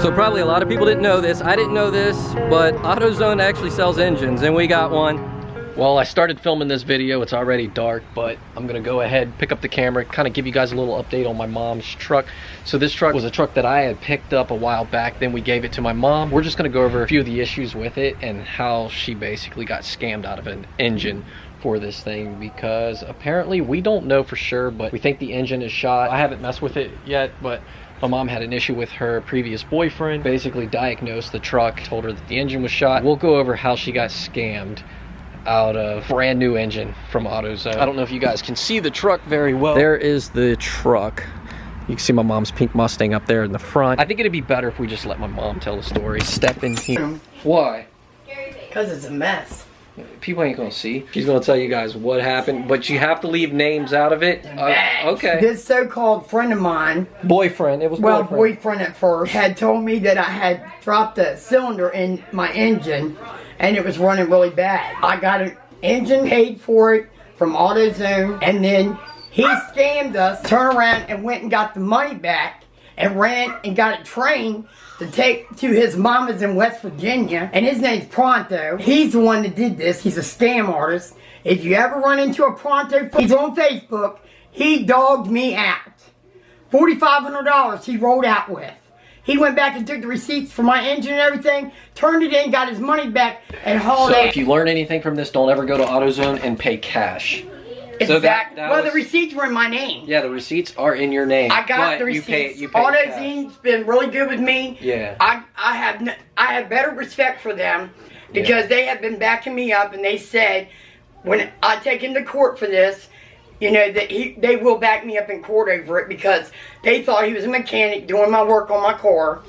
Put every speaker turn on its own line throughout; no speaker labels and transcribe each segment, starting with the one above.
So probably a lot of people didn't know this. I didn't know this, but AutoZone actually sells engines and we got one. Well, I started filming this video. It's already dark, but I'm gonna go ahead, pick up the camera, kind of give you guys a little update on my mom's truck. So this truck was a truck that I had picked up a while back. Then we gave it to my mom. We're just gonna go over a few of the issues with it and how she basically got scammed out of an engine for this thing because apparently we don't know for sure, but we think the engine is shot. I haven't messed with it yet, but my mom had an issue with her previous boyfriend, basically diagnosed the truck, told her that the engine was shot. We'll go over how she got scammed out of brand new engine from AutoZone. I don't know if you guys can see the truck very well. There is the truck. You can see my mom's pink Mustang up there in the front. I think it'd be better if we just let my mom tell the story. Step in here. Why?
Because it's a mess.
People ain't gonna see. She's gonna tell you guys what happened, but you have to leave names out of it. Uh, okay.
This so-called friend of mine,
Boyfriend. It was
well,
boyfriend.
boyfriend at first, had told me that I had dropped a cylinder in my engine and it was running really bad. I got an engine paid for it from AutoZone and then he scammed us, turned around and went and got the money back and ran and got a train to take to his mama's in West Virginia. And his name's Pronto. He's the one that did this. He's a scam artist. If you ever run into a Pronto, he's on Facebook. He dogged me out. $4,500 he rolled out with. He went back and took the receipts for my engine and everything, turned it in, got his money back, and hauled
So
it.
if you learn anything from this, don't ever go to AutoZone and pay cash.
Exactly.
so that- that
well,
was-
the receipts were in my name.
Yeah, the receipts are in your name.
I got the
you pay-
receipts.
You pay, cash.
AutoZone's been really good with me.
Yeah.
I I have n- I have better respect for them because they have been backing me up and they said when I take him to court for this, you know that he they will back me up in court over it because they thought he was a mechanic doing my work on my car,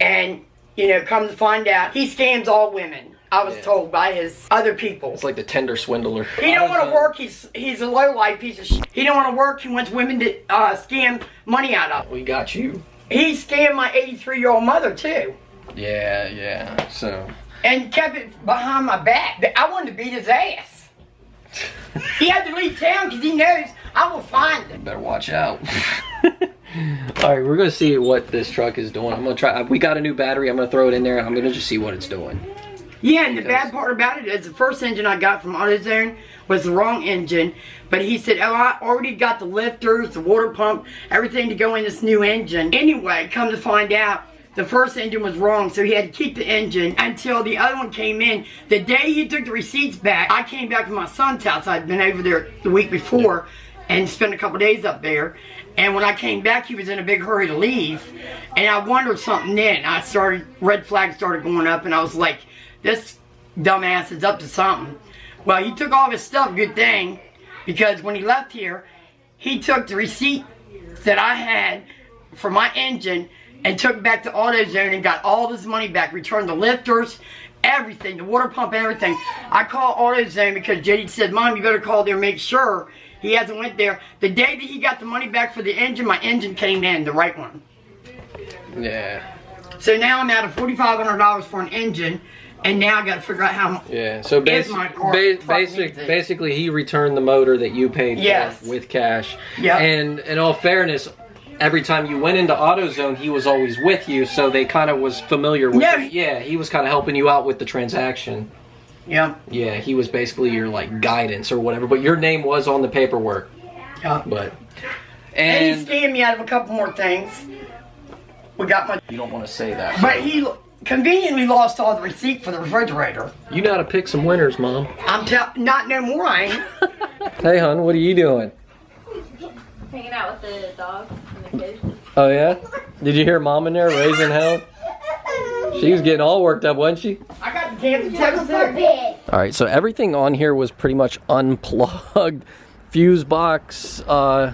and you know come to find out he scams all women. I was
Yeah.
told by his other people.
It's like the Tinder Swindler.
He don't want to work. He's he's a low life piece of shit. He don't want to work. He wants women to uh, scam money out of.
We got you.
He scammed my 83 year old mother too,
Yeah, yeah. So
and kept it behind my back. I wanted to beat his ass. he had to leave town because he knows I will find him.
better watch out. All right, we're gonna see what this truck is doing. I'm gonna try. We got a new battery. I'm gonna throw it in there. I'm gonna just see what it's doing.
Yeah, and the bad part about it is the first engine I got from AutoZone was the wrong engine. But he said, oh, I already got the lifters, the water pump, everything to go in this new engine. Anyway, come to find out, the first engine was wrong, so he had to keep the engine until the other one came in. The day he took the receipts back, I came back from my son's house. I'd been over there the week before and spent a couple days up there. And when I came back, he was in a big hurry to leave. And I wondered something then. I started, red flags started going up, and I was like, this dumbass is up to something. Well, he took all his stuff, good thing, because when he left here, he took the receipt that I had for my engine and took back to AutoZone and got all this money back, returned the lifters, everything, the water pump, everything. I called AutoZone because JD said, Mom, you better call there and make sure he hasn't went there. The day that he got the money back for the engine, my engine came in, the right one.
Yeah,
So now I'm out of $4,500 for an engine, and now I got to figure out how
yeah. So
Is
basi- ba- basic, basically, he returned the motor that you paid
Yes.
for with cash.
Yeah.
And in all fairness, every time you went into AutoZone, he was always with you, so they kind of was familiar with.
Yeah.
the- yeah, he was kind of helping you out with the transaction.
Yeah.
Yeah, he was basically your like guidance or whatever, but your name was on the paperwork.
Yeah.
But
And,
and,
he scammed me out of a couple more things. We got my,
you don't want to say that.
but he conveniently lost all the receipt for the refrigerator.
you know how to pick some winners, mom.
I'm tell not no more. I ain't.
Hey, hon, what are you doing?
Hanging out with the dogs and the kids.
Oh yeah? Did you hear mom in there raising hell? She was getting all worked up, wasn't she?
I got the Kansas Texas there.
All right, so everything on here was pretty much unplugged. Fuse box uh,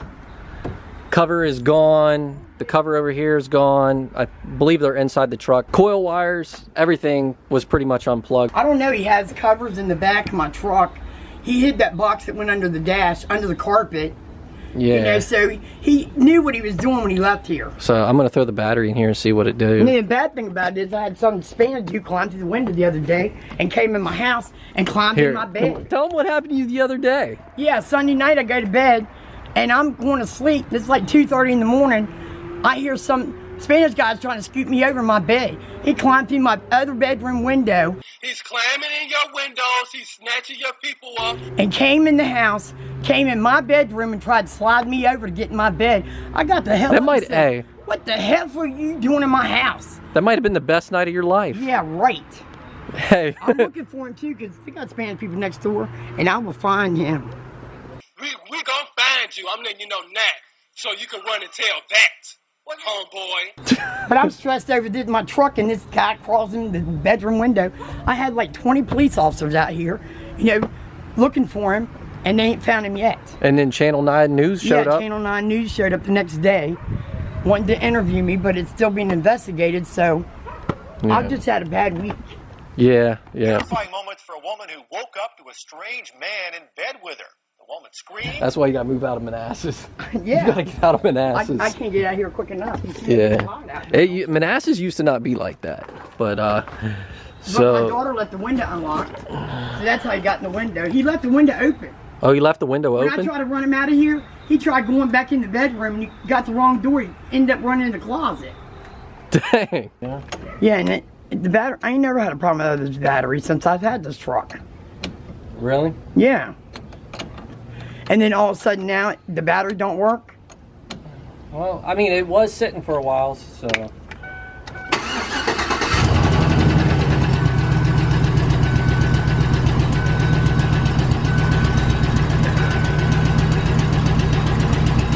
cover is gone. The cover over here is gone. I believe they're inside the truck. Coil wires, everything was pretty much unplugged.
I don't know. He has covers in the back of my truck. He hid that box that went under the dash, under the carpet.
Yeah.
You know, so he, knew what he was doing when he left here.
So I'm gonna throw the battery in here and see what it do.
then the bad thing about it is I had some Spanish dude climb through the window the other day and came in my house and climbed
Here,
in my bed.
tell him what happened to you the other day.
Yeah, Sunday night I go to bed and I'm going to sleep. It's like 2.30 in the morning. I hear some Spanish guy's trying to scoop me over my bed. He climbed through my other bedroom window
He's climbing in your windows. He's snatching your people up.
and came in the house, came in my bedroom and tried to slide me over to get in my bed. I got the hell
That
up and
might-
said,
hey.
What the hell were you doing in my house?
That might have been the best night of your life.
Yeah, right.
Hey.
I'm looking for him too because they got Spanish people next door and I will find him.
We we gonna find you. I'm letting you know now, so you can run and tell that, homeboy.
But I'm stressed over this my truck and this guy crossing the bedroom window. I had like 20 police officers out here, you know, looking for him, and they ain't found him yet.
and then Channel 9 News showed
yeah,
up.
Channel 9 News showed up the next day, wanting to interview me, but it's still being investigated. So
Yeah.
I've just had a bad week.
Yeah, yeah.
Terrifying moments for a woman who woke up to a strange man in bed with her. The woman screamed.
That's why you gotta move out of Manassas. You
Yeah,
gotta get out of Manassas.
I can't get out here quick enough. You see, it's hot
yeah. It, you- Manassas used to not be like that. But, uh,
But my daughter left the window unlocked, so that's how he got in the window. He left the window open.
Oh, he left the window open?
When I tried to run him out of here, he tried going back in the bedroom and he got the wrong door. He ended up running in the closet.
Dang. Yeah.
Yeah, and it, the battery, I ain't never had a problem with this battery since I've had this truck.
Really?
Yeah. And then all of a sudden now the battery don't work.
Well, I mean, it was sitting for a while, so.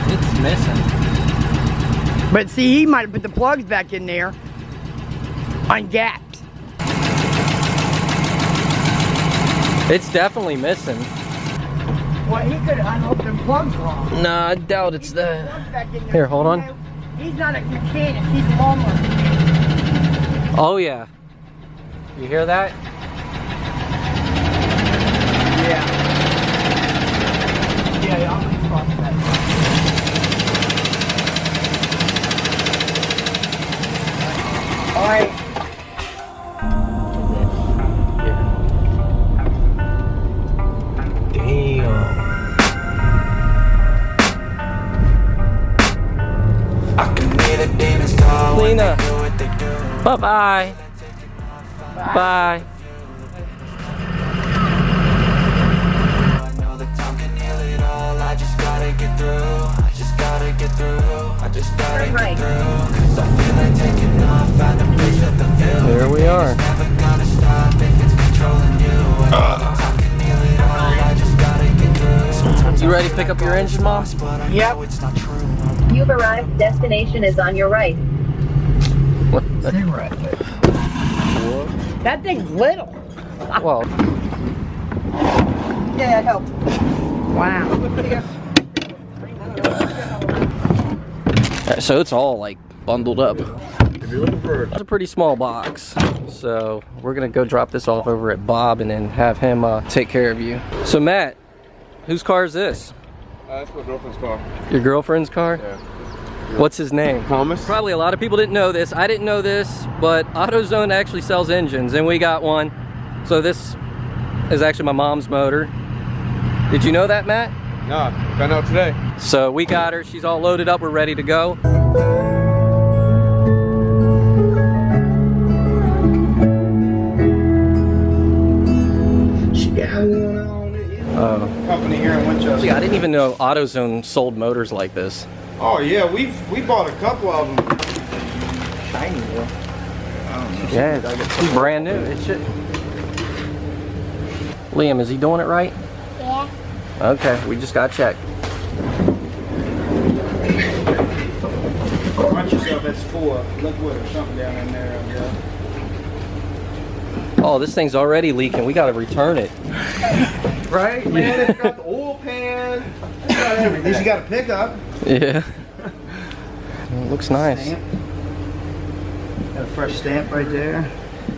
It's missing.
But see, he might have put the plugs back in there ungapped.
It's definitely missing.
Well, he could have unhooked them plugs wrong.
Nah, I doubt it's that.
Plugs back in there.
Here, hold on.
He's not a mechanic, he's a lawnmower mechanic.
Oh, yeah. You hear that?
Yeah. Yeah, yeah, I'm gonna cross that. All right.
All. I just gotta get through. Sometimes
You
I
ready to pick up your engine, Mom?
But I
Yep.
it's not true.
You've arrived. Destination is on your right.
Cigarette. That thing's little.
Well,
Yeah, it helps. Wow.
uh, so it's all like bundled up. That's a pretty small box. So we're gonna go drop this off over at Bob and then have him uh, take care of you. So Matt, whose car is this?
Uh, that's my girlfriend's car.
Your girlfriend's car?
Yeah.
What's his name?
Thomas?
Probably a lot of people didn't know this. I didn't know this, but AutoZone actually sells engines, and we got one. So this is actually my mom's motor. Did you know that, Matt?
Nah, found out today.
So we got her. She's all loaded up. We're ready to go.
She got one on it.
Oh.
Company here in Winchester.
Yeah, I didn't even know AutoZone sold motors like this.
Oh yeah, we've we bought a couple of them. Shiny though.
Yeah, it's brand new. It should. Liam, is he doing it right?
Yeah.
Okay, we just got checked.
Watch yourself, it's full of liquid or something down in there. I guess.
Oh, this thing's already leaking. We gotta return it.
Right, man. It's got the oil pan. It's got everything. You got a pickup.
Yeah. It looks nice.
Stamp. Got a fresh stamp right there.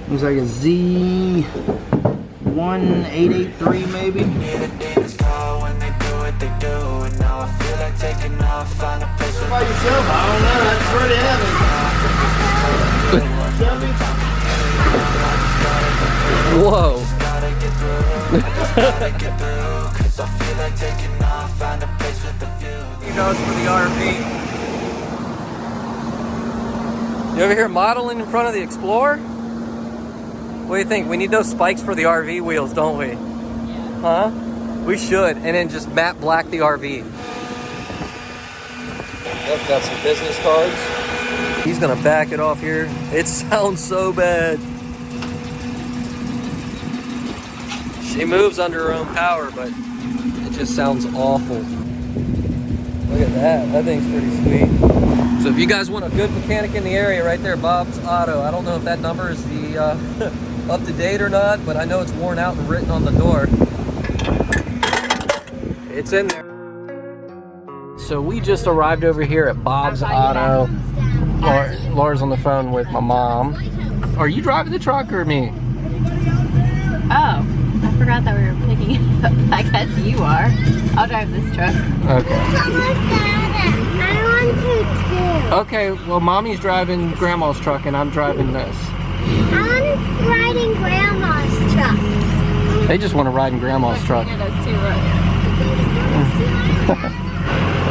Looks like a Z 1883 maybe.
Demons call when they do what they do. And now I feel like taking off. Find a place with
By yourself, I don't know. That's pretty heavy.
Whoa.
Gotta get through. gotta get through. Cause I feel off. Find a place with a view.
You know for the RV.
You over here modeling in front of the Explorer? What do you think? We need those spikes for the RV wheels, don't we? Huh? We should, and then just matte black the RV. Yep, got some business cards. He's gonna back it off here. It sounds so bad. She moves under her own power, but it just sounds awful. Look at that, that thing's pretty sweet. So if you guys want a good mechanic in the area right there, Bob's Auto. I don't know if that number is the uh, up to date or not, but I know it's worn out and written on the door. It's in there. So we just arrived over here at Bob's Auto. Laura, Laura's on the phone with my mom. Are you driving the truck or me?
Oh, forgot that we were picking it up. I guess you are. I'll drive this truck.
Okay.
I want to too.
Okay, well mommy's driving grandma's truck and I'm driving this.
I'm riding grandma's truck.
They just want to ride in grandma's truck.
Yeah, those two look.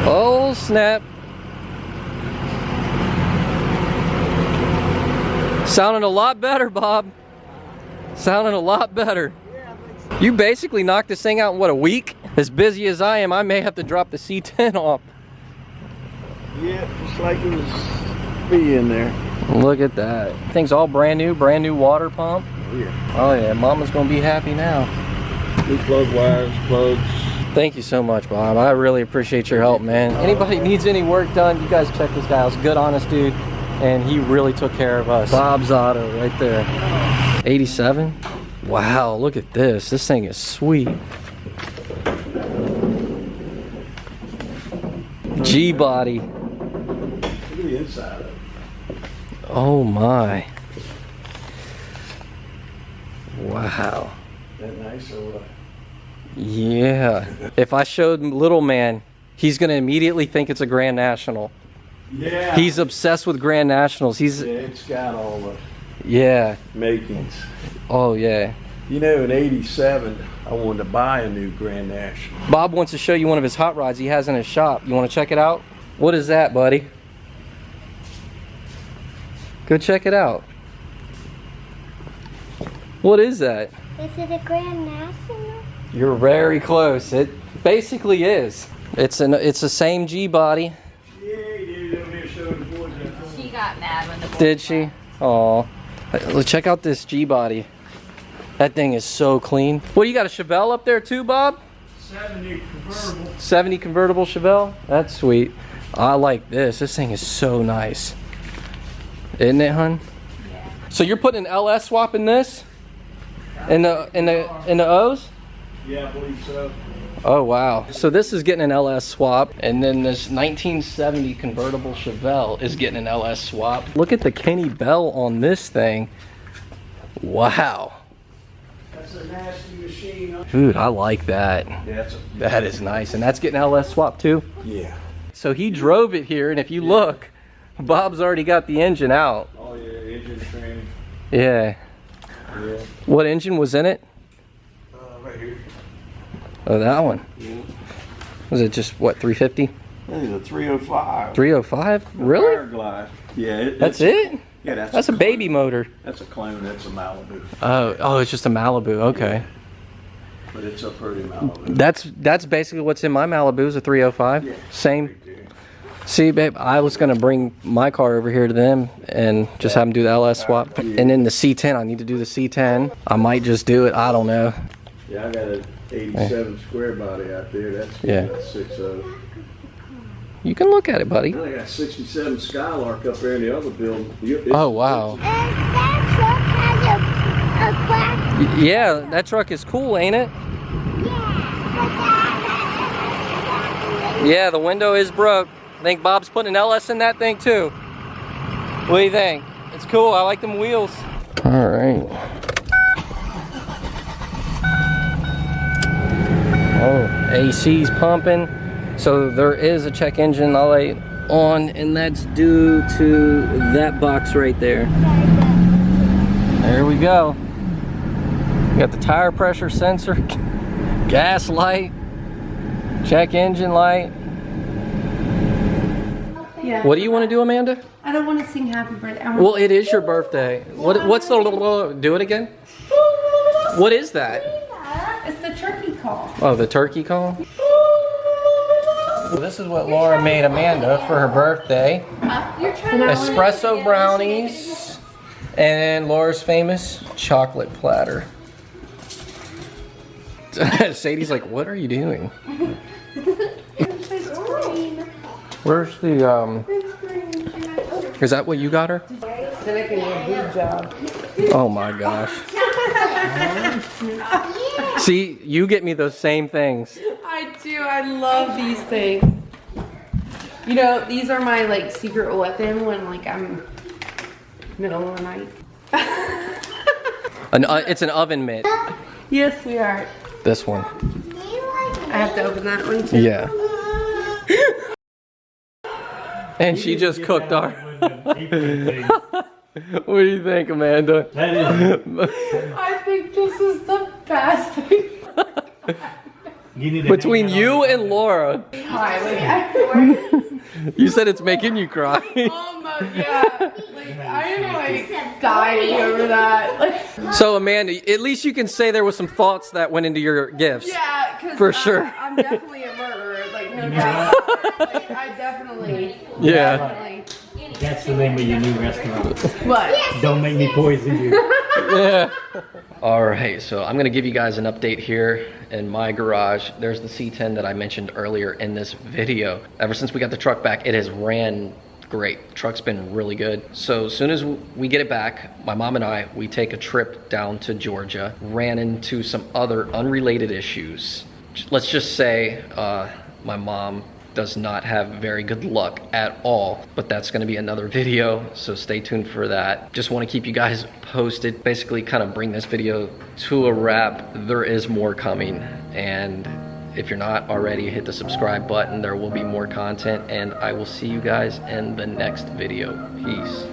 Oh snap. Sounding a lot better, Bob. Sounding a lot better. You basically knocked this thing out in what, a week? As busy as I am, I may have to drop the C10 off.
Yeah, just like it was be in there.
Look at that. Thing's all brand new, brand new water pump.
Oh Yeah.
Oh yeah, mama's gonna be happy now.
New plug wires, plugs.
Thank you so much, Bob. I really appreciate your help, man. Anybody needs any work done, you guys check this guy out. He's good, honest dude, and he really took care of us. Bob's Auto right there. 87? Wow, look at this. This thing is sweet. G-body.
Look at the inside of it.
Oh my. Wow.
That nice or what?
Yeah. If I showed little man, he's gonna immediately think it's a Grand National.
Yeah.
He's obsessed with Grand Nationals. He's
yeah, it's got all the
yeah.
makings.
Oh yeah.
You know, in '87, I wanted to buy a new Grand National.
Bob wants to show you one of his hot rods he has in his shop. You want to check it out? What is that, buddy? Go check it out. What is that?
Is it a Grand National?
You're very close. It basically is. It's an it's the same G body.
Yeah, he did over the boys that.
She got mad when the boys
Did she? Oh. Let's check out this G body. That thing is so clean. What you got a Chevelle up there too, Bob?
70 convertible.
70 convertible Chevelle? That's sweet. I like this. This thing is so nice. Isn't it, hun?
Yeah.
So you're putting an LS swap in this? In the in the in the O's?
Yeah, I believe so.
Oh wow. So this is getting an LS swap and then this 1970 convertible Chevelle is getting an LS swap. Look at the Kenny Bell on this thing. Wow.
That's a nasty machine.
Dude, I like that.
Yeah, a.
That is nice. And that's getting LS swap too?
Yeah.
So he drove it here and if you look, Bob's already got the engine out.
Oh yeah, engine training.
Yeah.
Yeah.
What engine was in it? Oh, that one.
Yeah.
Was it just what 350?
That is a 305.
305? Really?
Fireglide. Yeah. It,
That's it?
Yeah, that's.
That's a
clone.
baby motor.
That's a clone. That's a Malibu.
Oh, oh, it's just a Malibu. Okay.
But it's a pretty Malibu.
That's that's basically what's in my Malibu is a 305.
Yeah.
Same. See, babe, I was gonna bring my car over here to them and just have them do the LS swap, and then the C10. I need to do the C10. I might just do it. I don't know.
Yeah, I got an 87 square body out there. That's
Yeah.
yeah. six of.
You can look at it, buddy.
I got 67 Skylark up there in the other building. It's-
Oh wow.
That a, a
Yeah, that truck is cool, ain't it? Yeah, the window is broke. I think Bob's putting an LS in that thing too. What do you think? It's cool. I like them wheels. All right. Oh, AC's pumping. So there is a check engine light on, and that's due to that box right there. There we go. We got the tire pressure sensor, gas light, check engine light.
Yeah.
What do you want to do, Amanda?
I don't want to sing happy birthday.
Well, it is your birthday. What? What's the? Do it again. What is that?
It's the turkey call.
Oh, the turkey call. Well, this is what Laura made Amanda for her birthday.
You're
Espresso brownies and Laura's famous chocolate platter. Sadie's like, what are you doing? Where's the, um, is that what you got her?
They're making a good job.
Oh my gosh. See, you get me those same things.
I do. I love these things. You know, these are my like secret weapon when like I'm middle of the night.
An, uh, it's an oven mitt.
Yes, we are.
This one.
I have to open that one too.
Yeah. And she just cooked our. what do you think, Amanda?
I think this is the best thing.
Between you and Laura,
Hi,
you said it's making you cry.
Oh my god. Like I am like dying over that. Like
So Amanda, at least you can say there was some thoughts that went into your gifts.
yeah, cause
For
uh,
sure.
I'm definitely a murderer. Like no doubt. like, I definitely.
Yeah.
Definitely.
That's the name of your new restaurant.
What?
Don't make me poison you.
Yeah. All right, so I'm gonna give you guys an update here in my garage. There's the C10 that I mentioned earlier in this video. Ever since we got the truck back, it has ran great. Truck's been really good. So as soon as we get it back, my mom and I, we take a trip down to Georgia, ran into some other unrelated issues. Let's just say uh, my mom does not have very good luck at all but that's going to be another video so stay tuned for that. Just want to keep you guys posted basically kind of bring this video to a wrap. There is more coming and if you're not already hit the subscribe button. There will be more content and i will see you guys in the next video. Peace